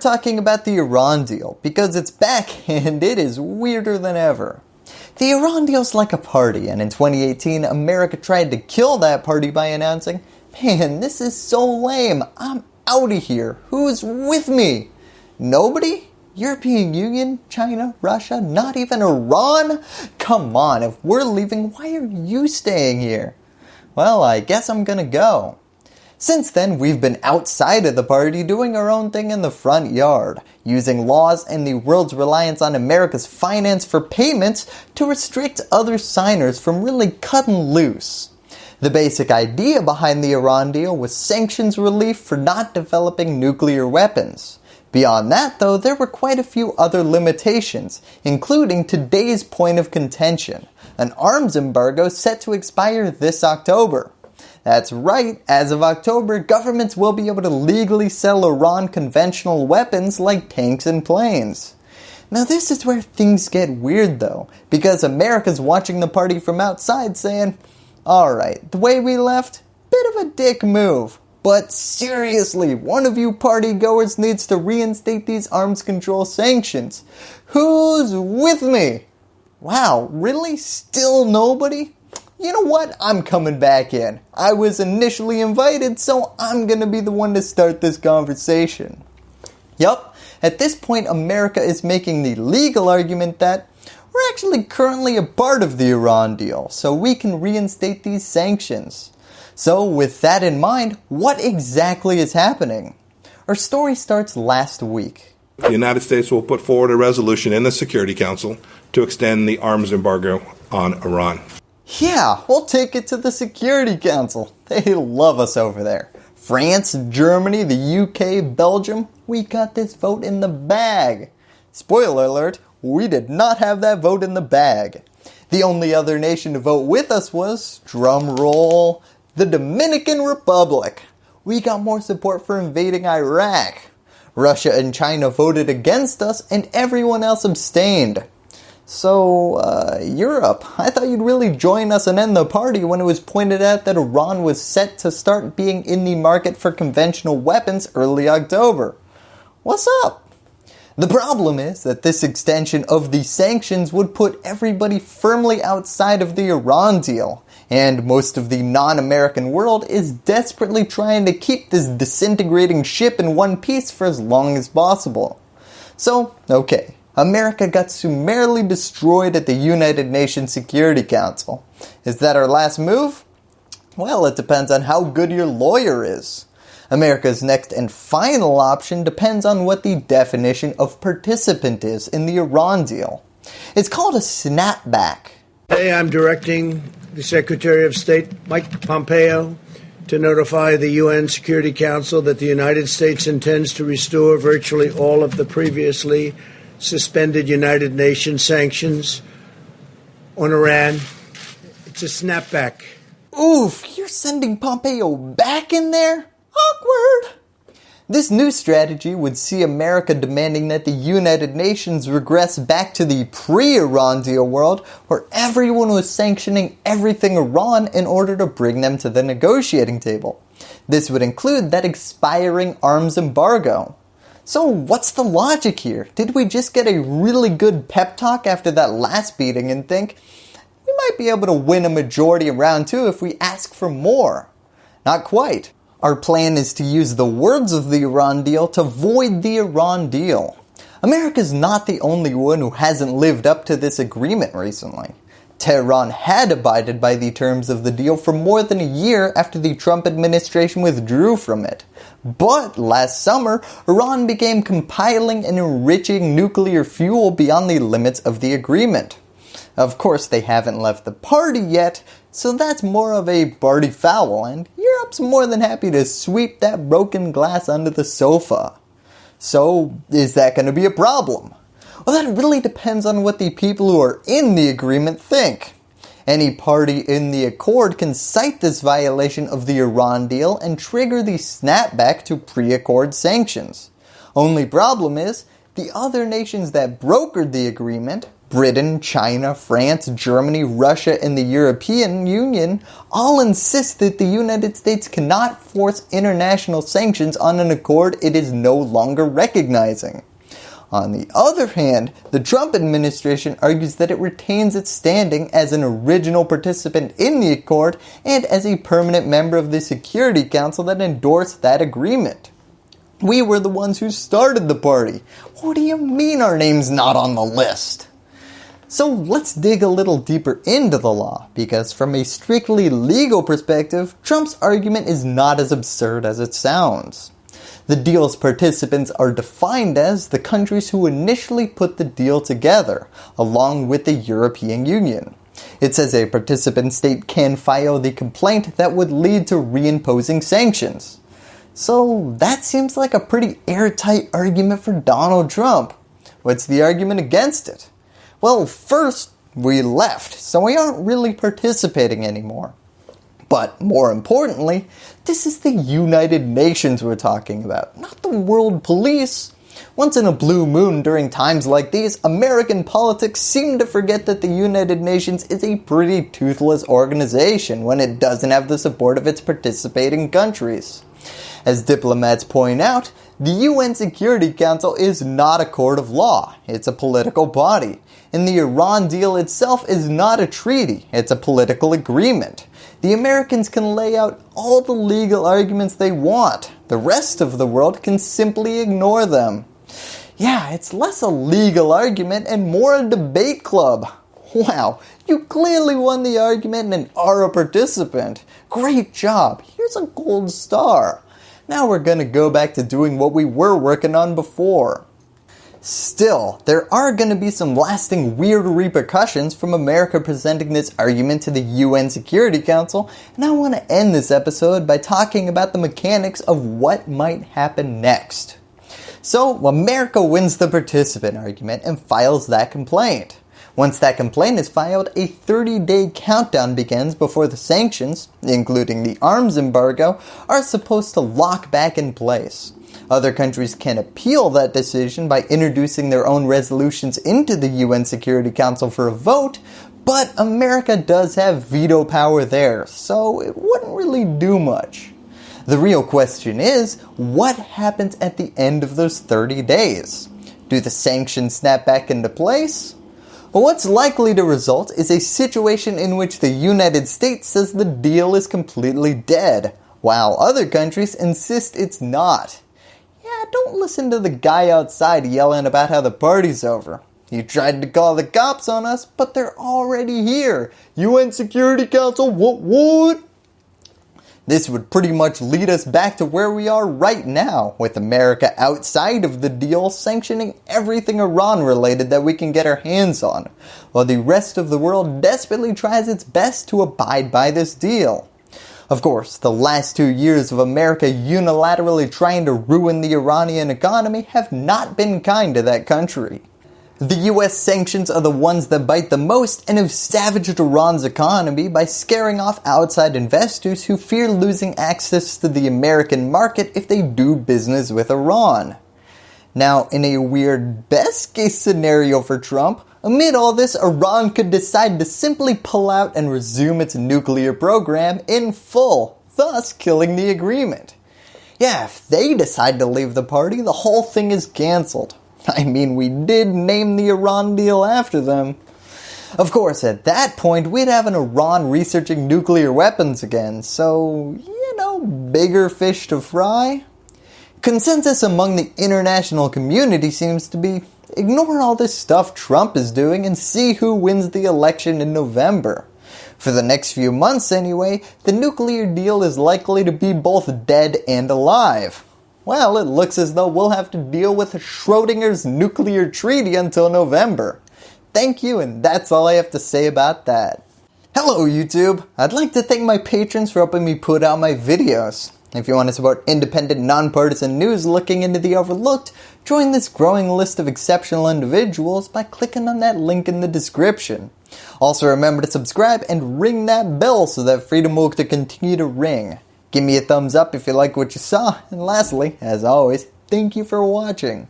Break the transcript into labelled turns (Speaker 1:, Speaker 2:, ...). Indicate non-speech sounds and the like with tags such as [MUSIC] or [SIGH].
Speaker 1: talking about the Iran deal because it's back and it is weirder than ever. The Iran deal's like a party and in 2018 America tried to kill that party by announcing, man this is so lame, I'm out of here, who's with me? Nobody? European Union, China, Russia, not even Iran? Come on, if we're leaving, why are you staying here? Well, I guess I'm gonna go. Since then, we've been outside of the party doing our own thing in the front yard, using laws and the world's reliance on America's finance for payments to restrict other signers from really cutting loose. The basic idea behind the Iran deal was sanctions relief for not developing nuclear weapons. Beyond that though, there were quite a few other limitations, including today's point of contention, an arms embargo set to expire this October. That's right, as of October, governments will be able to legally sell Iran conventional weapons like tanks and planes. Now this is where things get weird though, because America's watching the party from outside saying, alright, the way we left, bit of a dick move. But seriously, one of you party goers needs to reinstate these arms control sanctions. Who's with me? Wow, really? Still nobody? You know what, I'm coming back in. I was initially invited, so I'm going to be the one to start this conversation. Yup, at this point America is making the legal argument that we're actually currently a part of the Iran deal, so we can reinstate these sanctions. So with that in mind, what exactly is happening? Our story starts last week.
Speaker 2: The United States will put forward a resolution in the Security Council to extend the arms embargo on Iran.
Speaker 1: Yeah, we'll take it to the Security Council. They love us over there. France, Germany, the UK, Belgium, we got this vote in the bag. Spoiler alert, we did not have that vote in the bag. The only other nation to vote with us was, drum roll, the Dominican Republic. We got more support for invading Iraq. Russia and China voted against us and everyone else abstained. So, uh, Europe, I thought you'd really join us and end the party when it was pointed out that Iran was set to start being in the market for conventional weapons early October. What's up? The problem is that this extension of the sanctions would put everybody firmly outside of the Iran deal, and most of the non-American world is desperately trying to keep this disintegrating ship in one piece for as long as possible. So, okay, America got summarily destroyed at the United Nations Security Council. Is that our last move? Well, it depends on how good your lawyer is. America's next and final option depends on what the definition of participant is in the Iran deal. It's called a snapback.
Speaker 3: Today I'm directing the Secretary of State Mike Pompeo to notify the UN Security Council that the United States intends to restore virtually all of the previously suspended United Nations sanctions on Iran. It's a snapback.
Speaker 1: Oof, you're sending Pompeo back in there? Awkward. This new strategy would see America demanding that the United Nations regress back to the pre-Iran deal world where everyone was sanctioning everything Iran in order to bring them to the negotiating table. This would include that expiring arms embargo. So what's the logic here? Did we just get a really good pep talk after that last beating and think, we might be able to win a majority in round 2 if we ask for more? Not quite. Our plan is to use the words of the Iran deal to void the Iran deal. America's not the only one who hasn't lived up to this agreement recently. Tehran had abided by the terms of the deal for more than a year after the Trump administration withdrew from it. But last summer, Iran began compiling and enriching nuclear fuel beyond the limits of the agreement. Of course they haven't left the party yet, so that's more of a party foul and Europe's more than happy to sweep that broken glass under the sofa. So is that going to be a problem? Well that really depends on what the people who are in the agreement think. Any party in the accord can cite this violation of the Iran deal and trigger the snapback to pre-accord sanctions. Only problem is, the other nations that brokered the agreement, Britain, China, France, Germany, Russia, and the European Union all insist that the United States cannot force international sanctions on an accord it is no longer recognizing. On the other hand, the Trump administration argues that it retains its standing as an original participant in the accord and as a permanent member of the Security Council that endorsed that agreement. We were the ones who started the party. What do you mean our name's not on the list? So let's dig a little deeper into the law, because from a strictly legal perspective, Trump's argument is not as absurd as it sounds. The deal's participants are defined as the countries who initially put the deal together, along with the European Union. It says a participant state can file the complaint that would lead to reimposing sanctions. So that seems like a pretty airtight argument for Donald Trump. What's the argument against it? Well, first, we left, so we aren't really participating anymore. But more importantly, this is the United Nations we're talking about, not the world police. Once in a blue moon during times like these, American politics seem to forget that the United Nations is a pretty toothless organization when it doesn't have the support of its participating countries. As diplomats point out, the UN Security Council is not a court of law, it's a political body. And the Iran deal itself is not a treaty, it's a political agreement the Americans can lay out all the legal arguments they want. The rest of the world can simply ignore them. Yeah, it's less a legal argument and more a debate club. Wow, you clearly won the argument and are a participant. Great job, here's a gold star. Now we're going to go back to doing what we were working on before. Still, there are going to be some lasting weird repercussions from America presenting this argument to the UN Security Council, and I want to end this episode by talking about the mechanics of what might happen next. So, America wins the participant argument and files that complaint. Once that complaint is filed, a 30-day countdown begins before the sanctions, including the arms embargo, are supposed to lock back in place. Other countries can appeal that decision by introducing their own resolutions into the UN Security Council for a vote, but America does have veto power there, so it wouldn't really do much. The real question is, what happens at the end of those 30 days? Do the sanctions snap back into place? What's likely to result is a situation in which the United States says the deal is completely dead, while other countries insist it's not don't listen to the guy outside yelling about how the party's over. He tried to call the cops on us, but they're already here. UN Security Council, what what? This would pretty much lead us back to where we are right now, with America outside of the deal sanctioning everything Iran related that we can get our hands on, while the rest of the world desperately tries its best to abide by this deal. Of course, the last two years of America unilaterally trying to ruin the Iranian economy have not been kind to that country. The US sanctions are the ones that bite the most and have savaged Iran's economy by scaring off outside investors who fear losing access to the American market if they do business with Iran. Now, in a weird best case scenario for Trump, Amid all this, Iran could decide to simply pull out and resume its nuclear program in full, thus killing the agreement. Yeah, if they decide to leave the party, the whole thing is cancelled. [LAUGHS] I mean, we did name the Iran deal after them. Of course, at that point, we'd have an Iran researching nuclear weapons again, so, you know, bigger fish to fry. Consensus among the international community seems to be Ignore all this stuff Trump is doing and see who wins the election in November. For the next few months anyway, the nuclear deal is likely to be both dead and alive. Well, it looks as though we'll have to deal with Schrodinger's nuclear treaty until November. Thank you and that's all I have to say about that. Hello YouTube! I'd like to thank my patrons for helping me put out my videos. If you want to support independent, nonpartisan news looking into the overlooked, join this growing list of exceptional individuals by clicking on that link in the description. Also remember to subscribe and ring that bell so that freedom will continue to ring. Give me a thumbs up if you like what you saw, and lastly, as always, thank you for watching.